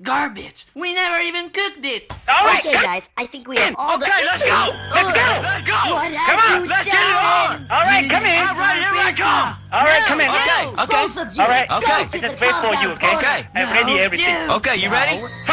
Garbage. We never even cooked it. All right, Okay, guys, I think we have all okay, the... let's go. Let's go. Let's go. What come on, let's get it on. All right, come in. All right, here I come. All right, come in. Okay, okay. both of you, All right, okay. I Just wait for you, okay? Okay. I've ready everything. Okay, you ready? No.